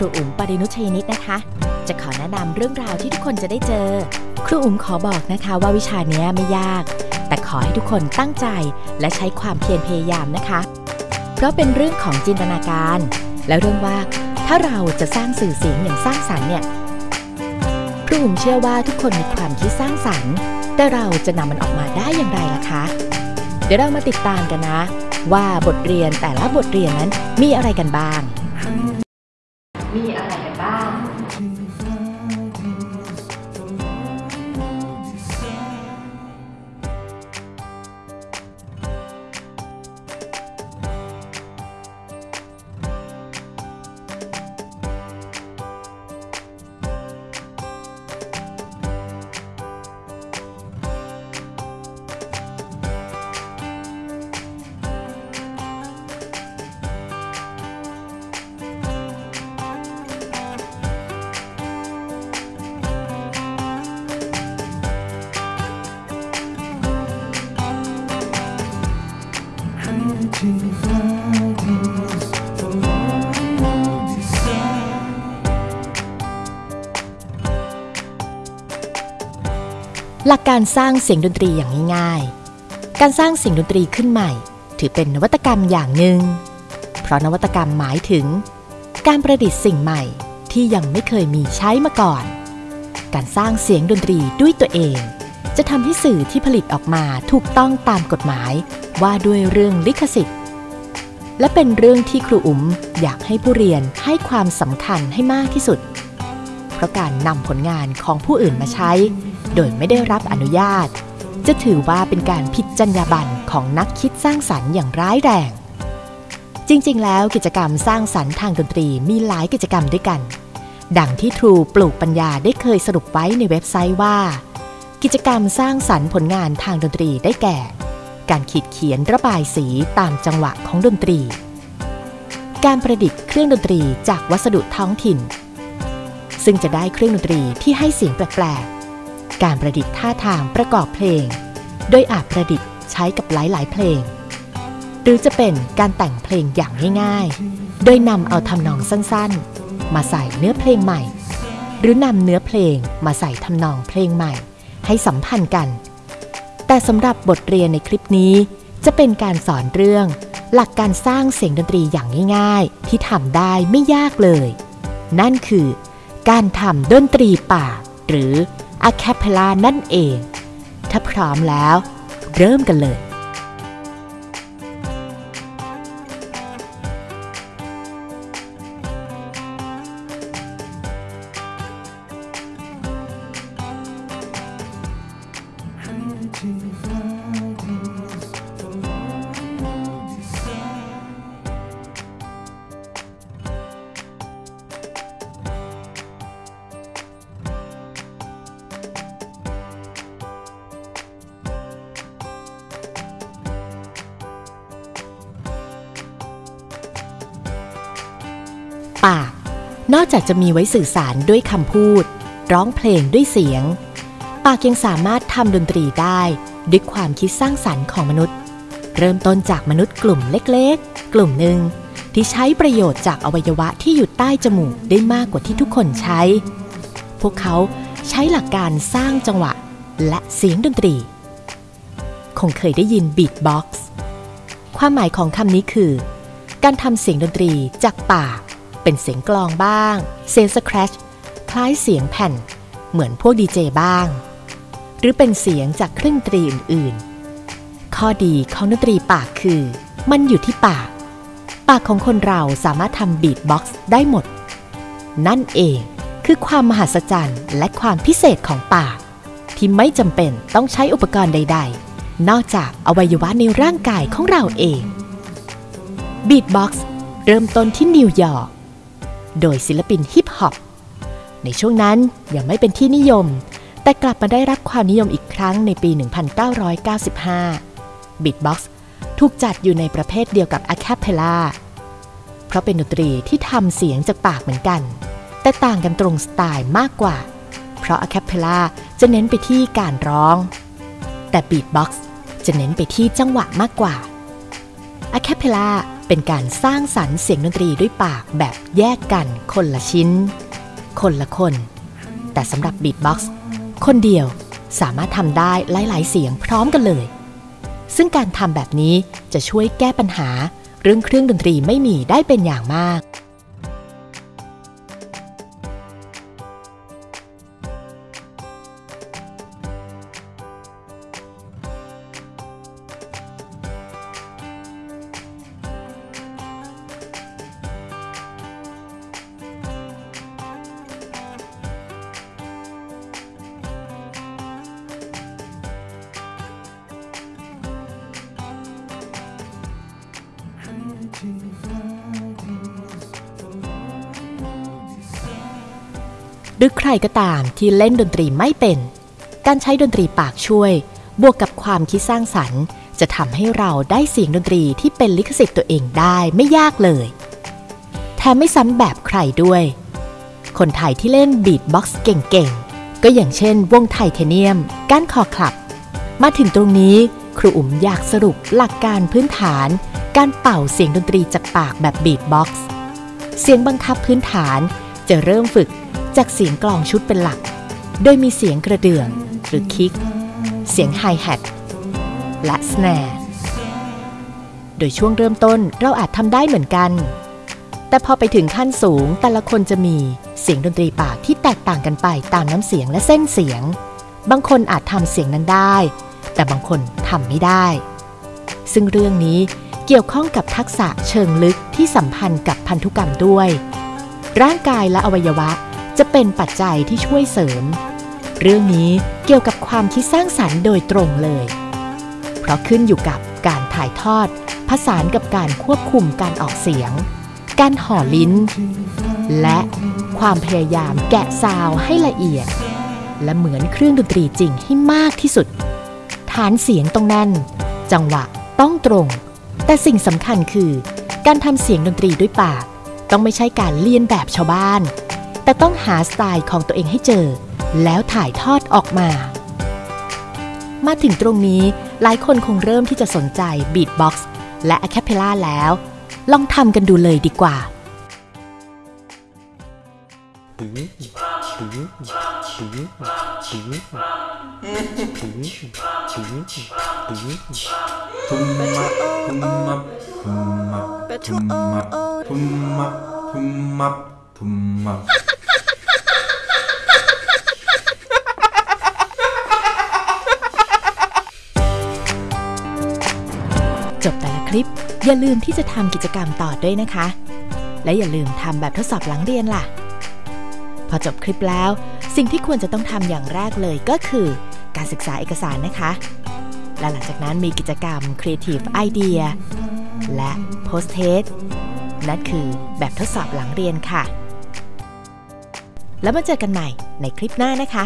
รูอุ๋มปรินุชยนิตนะคะ จะขอแนะนำเรื่องราวที่ทุกคนจะได้เจอ ครูอุ๋มขอบอกนะคะว่าวิชานี้ไม่ยาก แต่ขอให้ทุกคนตั้งใจและใช้ความเพียรพยายามนะคะ เพราะเป็นเรื่องของจินตนาการ และเรื่องว่าถ้าเราจะสร้างสื่อเสียงอย่างสร้างสรรค์เนี่ยครูอุ๋มเชื่อว่าทุกคนมีความคิดสร้างสรรค์ แต่เราจะนำมันออกมาได้อย่างไรล่ะคะ เดี๋ยวเรามาติดตามกันนะ ว่าบทเรียนแต่ละบทเรียนนั้นมีอะไรกันบ้าง มีอ หลักการสร้างเสียงดนตรีอย่างง่ายๆ การสร้างเสียงดนตรีขึ้นใหม่ ถือเป็นนวัตกรรมอย่างหนึ่ง เพราะนวัตกรรมหมายถึง การประดิษฐ์สิ่งใหม่ที่ยังไม่เคยมีใช้มาก่อน การสร้างเสียงดนตรีด้วยตัวเอง จะทำให้สื่อที่ผลิตออกมาถูกต้องตามกฎหมายว่าด้วยเรื่องลิขสิทธิ์ และเป็นเรื่องที่ครูอุ๋มอยากให้ผู้เรียนให้ความสำคัญให้มากที่สุด ราะการนำผลงานของผู้อื่นมาใช้ โดยไม่ได้รับอนุญาต จะถือว่าเป็นการผิดจรรยาบรรณของนักคิดสร้างสรรค์อย่างร้ายแรง จริงๆ แล้วกิจกรรมสร้างสรรค์ทางดนตรีมีหลายกิจกรรมด้วยกัน ดังที่ทรูปลูกปัญญาได้เคยสรุปไว้ในเว็บไซต์ว่า กิจกรรมสร้างสรรค์ผลงานทางดนตรีได้แก่ การขีดเขียนระบายสีตามจังหวะของดนตรี การประดิษฐ์เครื่องดนตรีจากวัสดุท้องถิ่น ซึ่งจะได้เครื่องดนตรีที่ให้เสียงแปลกๆ การประดิษฐ์ท่าทางประกอบเพลง โดยอาจประดิษฐ์ใช้กับหลายๆ เพลง หรือจะเป็นการแต่งเพลงอย่างง่ายๆ โดยนำเอาทำนองสั้นๆ มาใส่เนื้อเพลงใหม่ หรือนำเนื้อเพลงมาใส่ทำนองเพลงใหม่ ให้สัมพันธ์กัน แต่สำหรับบทเรียนในคลิปนี้ จะเป็นการสอนเรื่อง หลักการสร้างเสียงดนตรีอย่างง่าย ๆ ที่ทำได้ไม่ยากเลย นั่นคือ การทำดนตรีปาก หรือ a cappella นั่นเอง ถ้าพร้อมแล้ว เริ่มกันเลย ปาก นอกจากจะมีไว้สื่อสารด้วยคำพูด ร้องเพลงด้วยเสียง ปากยังสามารถทำดนตรีได้ด้วยความคิดสร้างสรรค์ของมนุษย์ เริ่มต้นจากมนุษย์กลุ่มเล็กๆ กลุ่มหนึ่งที่ใช้ประโยชน์จากอวัยวะที่อยู่ใต้จมูกได้มากกว่าที่ทุกคนใช้ พวกเขาใช้หลักการสร้างจังหวะและเสียงดนตรี คงเคยได้ยิน beatbox ความหมายของคำนี้คือ การทำเสียงดนตรีจากปาก เป็นเสียงกลองบ้าง เสียงสครัชคล้ายเสียงแผ่น เหมือนพวกดีเจบ้าง หรือเป็นเสียงจากเครื่องดนตรีอื่นๆ ข้อดีของดนตรีปากคือ มันอยู่ที่ปาก ปากของคนเราสามารถทำบีทบ็อกซ์ได้หมด นั่นเองคือความมหัศจรรย์และความพิเศษของปาก ที่ไม่จำเป็นต้องใช้อุปกรณ์ใด ๆ นอกจากอวัยวะในร่างกายของเราเอง beatbox เริ่มต้นที่นิวยอร์ก โดยศิลปินฮิปฮอปในช่วงนั้นยังไม่เป็นที่นิยม แต่กลับมาได้รับความนิยมอีกครั้งในปี 1995 beatbox ถูกจัดอยู่ในประเภทเดียวกับ a c a p e l l a เพราะเป็นดนตรีที่ทำเสียงจากปากเหมือนกัน แต่ต่างกันตรงสไตล์มากกว่า เพราะ a c a p e l l a จะเน้นไปที่การร้อง แต่ Beatbox จะเน้นไปที่จังหวะมากกว่า a c a p e l l a เป็นการสร้างสรรค์เสียงดนตรีด้วยปากแบบแยกกันคนละชิ้น คนละคน แต่สำหรับบีทบ็อกซ์คนเดียวสามารถทำได้หลาย ๆ เสียงพร้อมกันเลย ซึ่งการทำแบบนี้จะช่วยแก้ปัญหาเรื่องเครื่องดนตรีไม่มีได้เป็นอย่างมาก หรือใครก็ตามที่เล่นดนตรีไม่เป็น การใช้ดนตรีปากช่วย บวกกับความคิดสร้างสรรค์ จะทำให้เราได้เสียงดนตรีที่เป็นลิขสิทธิ์ตัวเองได้ไม่ยากเลย แถมไม่ซ้ำแบบใครด้วย คนไทยที่เล่น beatbox เก่งๆ ก็อย่างเช่น วง Thaitanium ก้านคอคลับ มาถึงตรงนี้ครูอุ๋มอยากสรุปหลักการพื้นฐาน การเป่าเสียงดนตรีจากปากแบบ beatboxเสียงบังคับพื้นฐานจะเริ่มฝึก จากเสียงกลองชุดเป็นหลัก โดยมีเสียงกระเดื่องหรือคิก เสียงไฮแฮทและสแนร์ โดยช่วงเริ่มต้นเราอาจทำได้เหมือนกัน แต่พอไปถึงขั้นสูงแต่ละคนจะมีเสียงดนตรีปากที่แตกต่างกันไปตามน้ำเสียงและเส้นเสียง บางคนอาจทำเสียงนั้นได้ แต่บางคนทำไม่ได้ ซึ่งเรื่องนี้เกี่ยวข้องกับทักษะเชิงลึกที่สัมพันธ์กับพันธุกรรมด้วย ร่างกายและอวัยวะ จะเป็นปัจจัยที่ช่วยเสริม เรื่องนี้เกี่ยวกับความคิดสร้างสรรค์โดยตรงเลย เพราะขึ้นอยู่กับการถ่ายทอด ผสานกับการควบคุมการออกเสียง การห่อลิ้น และความพยายามแกะซาวให้ละเอียด และเหมือนเครื่องดนตรีจริงให้มากที่สุด ฐานเสียงต้องแน่น จังหวะต้องตรง แต่สิ่งสำคัญคือ การทำเสียงดนตรีด้วยปาก ต้องไม่ใช่การเลียนแบบชาวบ้าน แต่ต้องหาสไตล์ของตัวเองให้เจอ แล้วถ่ายทอดออกมา มาถึงตรงนี้หลายคนคงเริ่มที่จะสนใจ beatbox และ a cappella แล้ว ลองทำกันดูเลยดีกว่า tumap tumap tumap tumap tumap tumap tumap จบแต่ละคลิป อย่าลืมที่จะทำกิจกรรมต่อด้วยนะคะ และอย่าลืมทำแบบทดสอบหลังเรียนล่ะ พอจบคลิปแล้ว สิ่งที่ควรจะต้องทำอย่างแรกเลยก็คือ การศึกษาเอกสารนะคะ และหลังจากนั้นมีกิจกรรม Creative Idea และ Post Test นั่นคือแบบทดสอบหลังเรียนค่ะ แล้วมาเจอกันใหม่ในคลิปหน้านะคะ